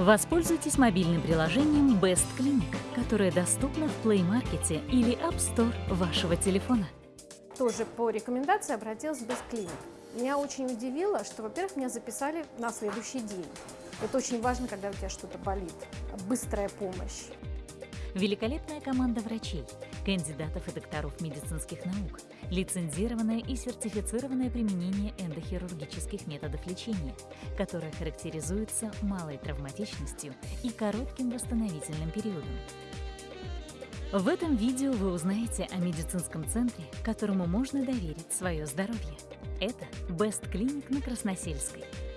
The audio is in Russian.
Воспользуйтесь мобильным приложением Best Clinic, которое доступно в Play Market или App Store вашего телефона. Тоже по рекомендации обратилась в Best Clinic. Меня очень удивило, что, во-первых, меня записали на следующий день. Это очень важно, когда у тебя что-то болит. Быстрая помощь. Великолепная команда врачей, кандидатов и докторов медицинских наук, лицензированное и сертифицированное применение эндохирургических методов лечения, которое характеризуется малой травматичностью и коротким восстановительным периодом. В этом видео вы узнаете о медицинском центре, которому можно доверить свое здоровье. Это Best Clinic на Красносельской –